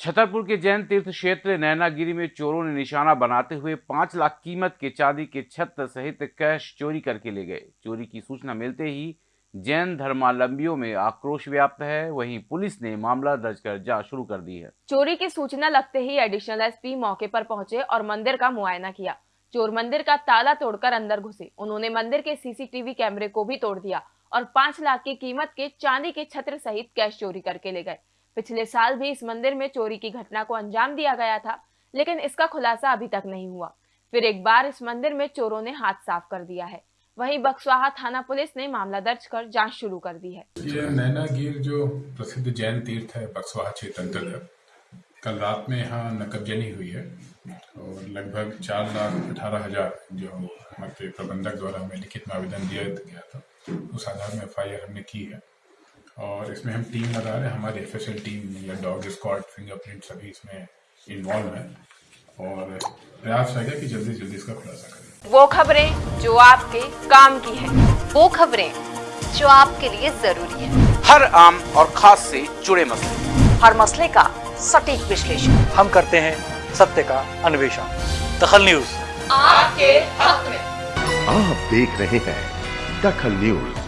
छतरपुर के जैन तीर्थ क्षेत्र नैनागिरी में चोरों ने निशाना बनाते हुए पाँच लाख कीमत के चांदी के छत्र सहित कैश चोरी करके ले गए। चोरी की सूचना मिलते ही जैन धर्मावलंबियों में आक्रोश व्याप्त है। वहीं पुलिस ने मामला दर्ज कर जाँच शुरू कर दी है। चोरी की सूचना लगते ही एडिशनल एसपी मौके पर पहुँचे और मंदिर का मुआयना किया। चोर मंदिर का ताला तोड़कर अंदर घुसे। उन्होंने मंदिर के सीसीटीवी कैमरे को भी तोड़ दिया और पाँच लाख की कीमत के चांदी के छत्र सहित कैश चोरी करके ले गए। पिछले साल भी इस मंदिर में चोरी की घटना को अंजाम दिया गया था, लेकिन इसका खुलासा अभी तक नहीं हुआ। फिर एक बार इस मंदिर में चोरों ने हाथ साफ़ कर दिया है। वहीं बक्सवाहा थाना पुलिस ने मामला दर्ज कर जाँच शुरू कर दी है। जो प्रसिद्ध जैन तीर्थ है, बक्सवाहा क्षेत्र अंतर्गत, कल रात में यहाँ नकबजनी हुई है और लगभग चार लाख अठारह हज़ार जो हमारे प्रबंधक द्वारा हमें लिखित में आवेदन दिया गया था, उस आधार में एफ़ हमने की है। और इसमें हम टीम लगा रहे हैं हमारी एफ़ टीम या डॉग स्क्वाड फिंगरप्रिंट सभी इसमें इन्वॉल्व है। और प्रयास रहेगा कि जल्दी जल्दी इसका खुलासा करें। वो खबरें जो आपके काम की है वो खबरें जो आपके लिए ज़रूरी है। हर आम और खास से जुड़े मसले। हर मसले का सटीक विश्लेषण। हम करते हैं सत्य का अन्वेषण। दखल न्यूज़। आपके हक में। आप देख रहे हैं दखल न्यूज़।